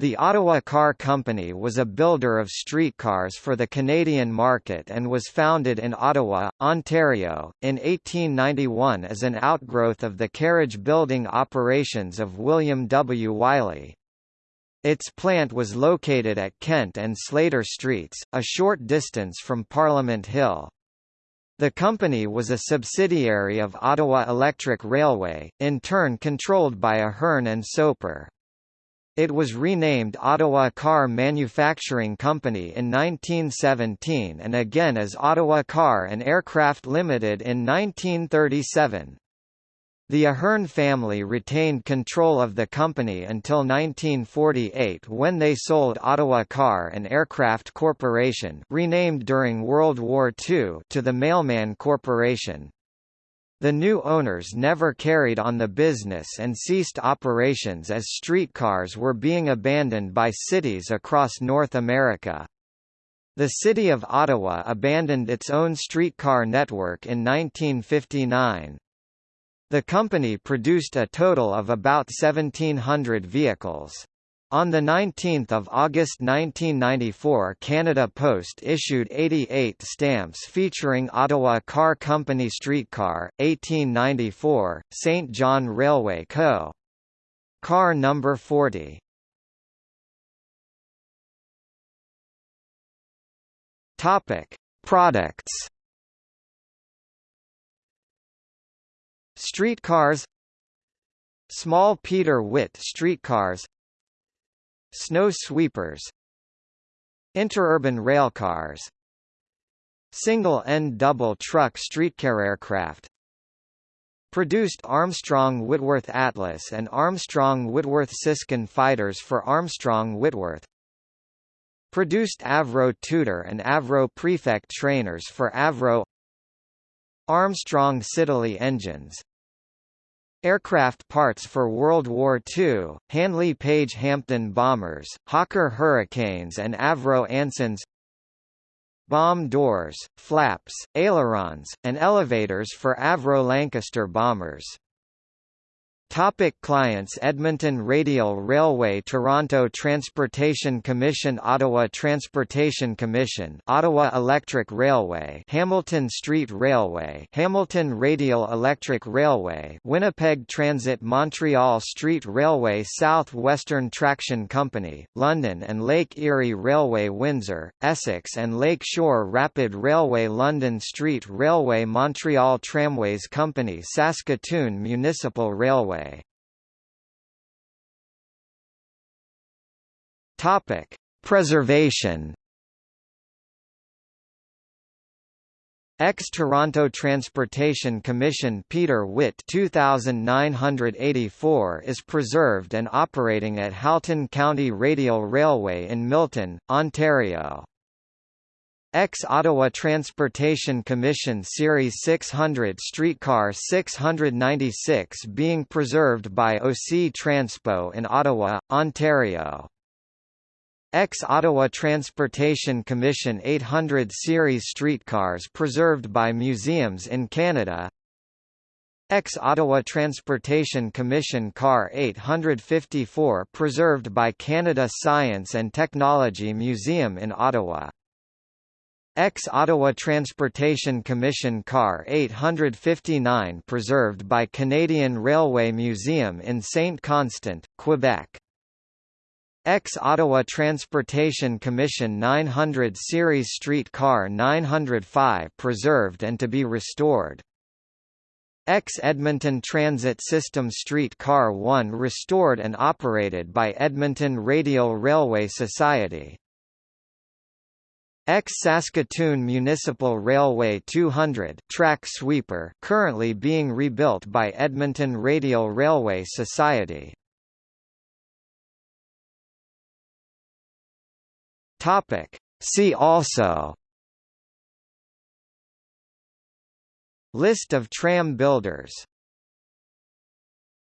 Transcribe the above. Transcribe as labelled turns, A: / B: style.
A: The Ottawa Car Company was a builder of streetcars for the Canadian market and was founded in Ottawa, Ontario, in 1891 as an outgrowth of the carriage building operations of William W. Wiley. Its plant was located at Kent and Slater Streets, a short distance from Parliament Hill. The company was a subsidiary of Ottawa Electric Railway, in turn controlled by Ahearn and Soper. It was renamed Ottawa Car Manufacturing Company in 1917 and again as Ottawa Car and Aircraft Limited in 1937. The Ahearn family retained control of the company until 1948 when they sold Ottawa Car and Aircraft Corporation renamed during World War II to the Mailman Corporation. The new owners never carried on the business and ceased operations as streetcars were being abandoned by cities across North America. The city of Ottawa abandoned its own streetcar network in 1959. The company produced a total of about 1,700 vehicles. On 19 August 1994 Canada Post issued 88 stamps featuring Ottawa Car Company streetcar, 1894, St. John Railway Co. Car number 40. Topic: Products. Streetcars Small Peter Witt streetcars Snow sweepers Interurban railcars Single-end double truck streetcar aircraft Produced Armstrong Whitworth Atlas and Armstrong Whitworth Siskin fighters for Armstrong Whitworth Produced Avro Tutor and Avro Prefect trainers for Avro Armstrong Siddeley engines Aircraft parts for World War II, Handley Page Hampden bombers, Hawker Hurricanes and Avro Ansons Bomb doors, flaps, ailerons, and elevators for Avro Lancaster bombers Topic clients Edmonton Radial Railway Toronto Transportation Commission Ottawa Transportation Commission Ottawa Electric Railway Hamilton Street Railway Hamilton Radial Electric Railway Winnipeg Transit Montreal Street Railway South Western Traction Company, London and Lake Erie Railway Windsor, Essex and Lake Shore Rapid Railway London Street Railway Montreal Tramways Company Saskatoon Municipal Railway Topic: Preservation. Ex-Toronto Transportation Commission Peter Witt 2984 is preserved and operating at Halton County Radial Railway in Milton, Ontario. Ex-Ottawa Transportation Commission Series 600 streetcar 696 being preserved by OC Transpo in Ottawa, Ontario. Ex-Ottawa Transportation Commission 800 series streetcars preserved by museums in Canada Ex-Ottawa Transportation Commission Car 854 preserved by Canada Science and Technology Museum in Ottawa Ex-Ottawa Transportation Commission Car 859 preserved by Canadian Railway Museum in Saint-Constant, Quebec Ex-Ottawa Transportation Commission 900 Series Street Car 905 preserved and to be restored. Ex-Edmonton Transit System Street Car 1 restored and operated by Edmonton Radial Railway Society. Ex-Saskatoon Municipal Railway 200 track sweeper currently being rebuilt by Edmonton Radial Railway Society. Topic. See also List of tram builders